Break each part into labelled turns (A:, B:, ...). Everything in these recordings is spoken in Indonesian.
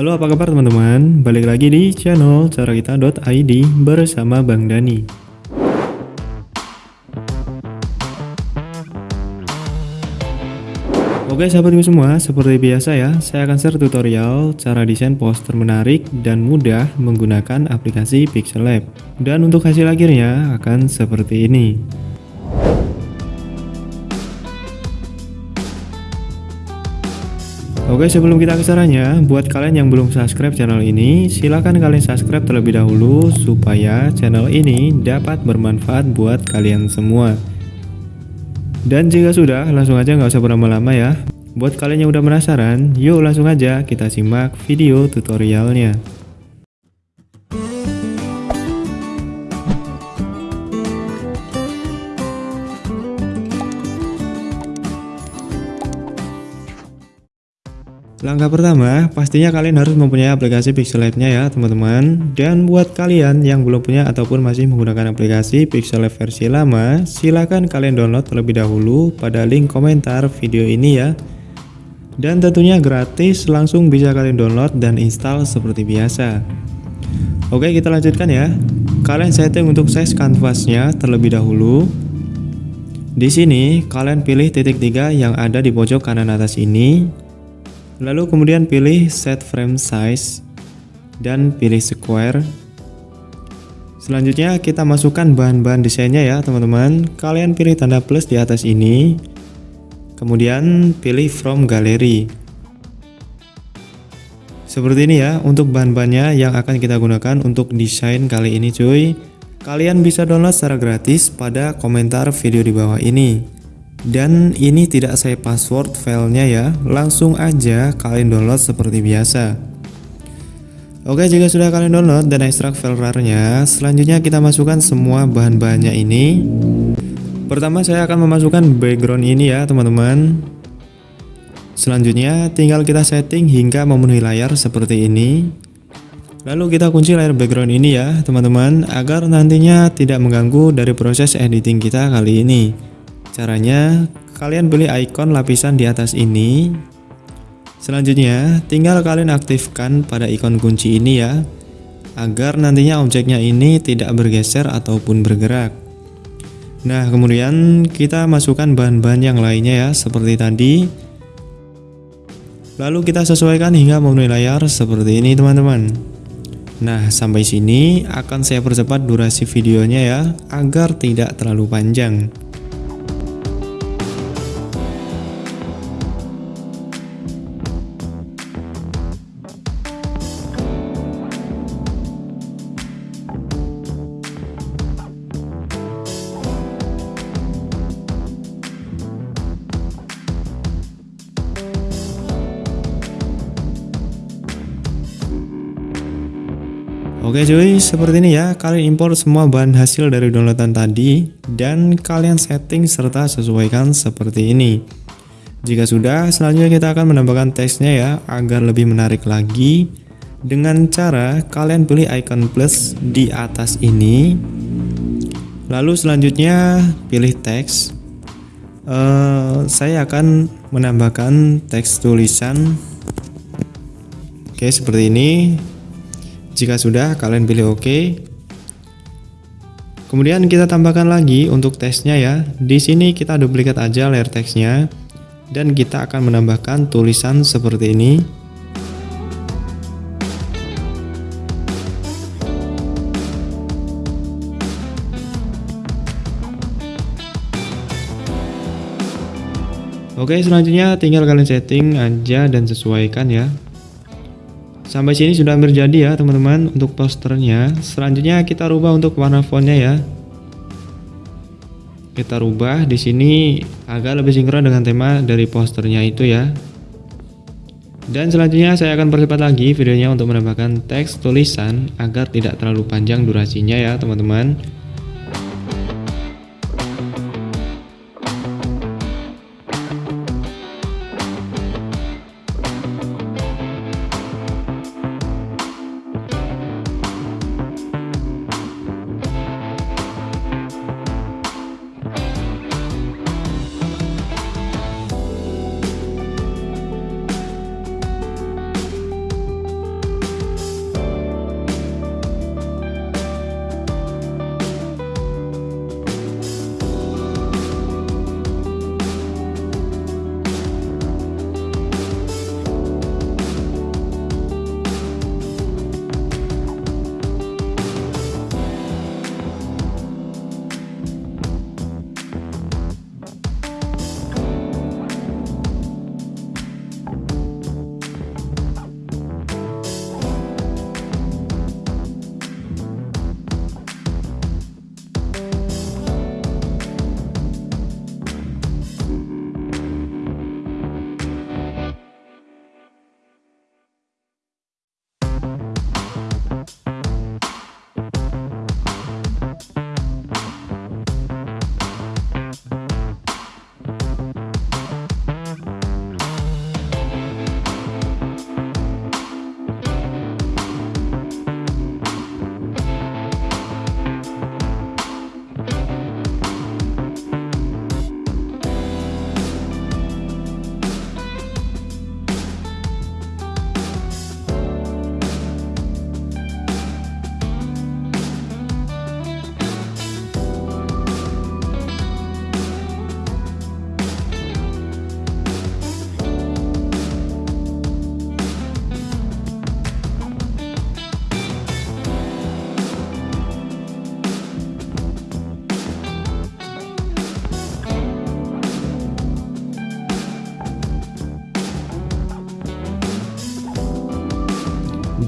A: Halo apa kabar teman-teman, balik lagi di channel carakita.id bersama Bang Dani Oke sahabatku semua, seperti biasa ya, saya akan share tutorial cara desain poster menarik dan mudah menggunakan aplikasi Pixel Lab. Dan untuk hasil akhirnya akan seperti ini. Oke sebelum kita ke caranya, buat kalian yang belum subscribe channel ini, silahkan kalian subscribe terlebih dahulu supaya channel ini dapat bermanfaat buat kalian semua. Dan jika sudah, langsung aja nggak usah berlama-lama ya. Buat kalian yang udah penasaran, yuk langsung aja kita simak video tutorialnya. Langkah pertama, pastinya kalian harus mempunyai aplikasi Pixel Lab-nya ya teman-teman. Dan buat kalian yang belum punya ataupun masih menggunakan aplikasi Pixel Lab versi lama, silahkan kalian download terlebih dahulu pada link komentar video ini ya. Dan tentunya gratis, langsung bisa kalian download dan install seperti biasa. Oke kita lanjutkan ya. Kalian setting untuk size kanvasnya terlebih dahulu. Di sini kalian pilih titik tiga yang ada di pojok kanan atas ini Lalu kemudian pilih set frame size dan pilih square. Selanjutnya kita masukkan bahan-bahan desainnya ya teman-teman. Kalian pilih tanda plus di atas ini. Kemudian pilih from gallery. Seperti ini ya untuk bahan-bahannya yang akan kita gunakan untuk desain kali ini cuy. Kalian bisa download secara gratis pada komentar video di bawah ini. Dan ini tidak saya password filenya ya, langsung aja kalian download seperti biasa. Oke, jika sudah kalian download dan ekstrak file RAR-nya, selanjutnya kita masukkan semua bahan-bahannya ini. Pertama saya akan memasukkan background ini ya, teman-teman. Selanjutnya tinggal kita setting hingga memenuhi layar seperti ini. Lalu kita kunci layar background ini ya, teman-teman, agar nantinya tidak mengganggu dari proses editing kita kali ini. Caranya, kalian beli icon lapisan di atas ini. Selanjutnya, tinggal kalian aktifkan pada ikon kunci ini ya, agar nantinya objeknya ini tidak bergeser ataupun bergerak. Nah, kemudian kita masukkan bahan-bahan yang lainnya ya, seperti tadi. Lalu kita sesuaikan hingga memenuhi layar seperti ini teman-teman. Nah, sampai sini akan saya percepat durasi videonya ya, agar tidak terlalu panjang. Oke cuy, seperti ini ya, kalian import semua bahan hasil dari downloadan tadi dan kalian setting serta sesuaikan seperti ini. Jika sudah, selanjutnya kita akan menambahkan teksnya ya, agar lebih menarik lagi dengan cara kalian pilih icon plus di atas ini. Lalu selanjutnya pilih teks. Uh, saya akan menambahkan teks tulisan. Oke, seperti ini jika sudah, kalian pilih OK. Kemudian kita tambahkan lagi untuk teksnya ya. Di sini kita duplikat aja layer teksnya dan kita akan menambahkan tulisan seperti ini. Oke, selanjutnya tinggal kalian setting aja dan sesuaikan ya. Sampai sini sudah terjadi ya teman-teman untuk posternya. Selanjutnya kita rubah untuk warna fontnya ya. Kita rubah di sini agak lebih sinkron dengan tema dari posternya itu ya. Dan selanjutnya saya akan percepat lagi videonya untuk menambahkan teks tulisan agar tidak terlalu panjang durasinya ya teman-teman.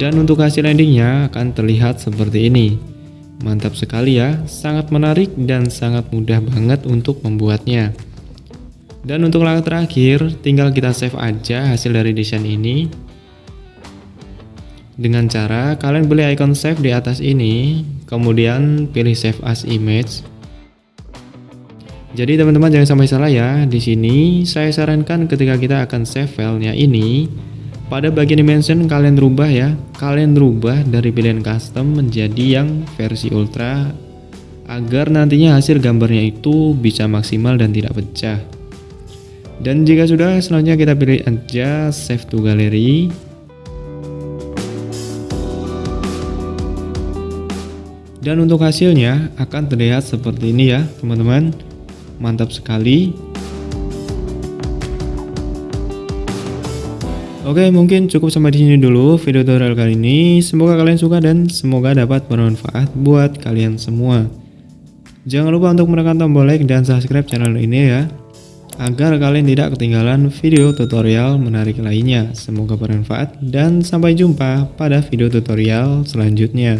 A: Dan untuk hasil endingnya akan terlihat seperti ini. Mantap sekali ya, sangat menarik dan sangat mudah banget untuk membuatnya. Dan untuk langkah terakhir, tinggal kita save aja hasil dari desain ini. Dengan cara kalian beli icon save di atas ini, kemudian pilih save as image. Jadi teman-teman jangan sampai salah ya. Di sini saya sarankan ketika kita akan save filenya ini, pada bagian dimension kalian rubah ya. Kalian rubah dari pilihan custom menjadi yang versi ultra agar nantinya hasil gambarnya itu bisa maksimal dan tidak pecah. Dan jika sudah selanjutnya kita pilih aja save to gallery. Dan untuk hasilnya akan terlihat seperti ini ya teman-teman. Mantap sekali Oke, mungkin cukup sampai di sini dulu video tutorial kali ini. Semoga kalian suka dan semoga dapat bermanfaat buat kalian semua. Jangan lupa untuk menekan tombol like dan subscribe channel ini ya, agar kalian tidak ketinggalan video tutorial menarik lainnya. Semoga bermanfaat dan sampai jumpa pada video tutorial selanjutnya.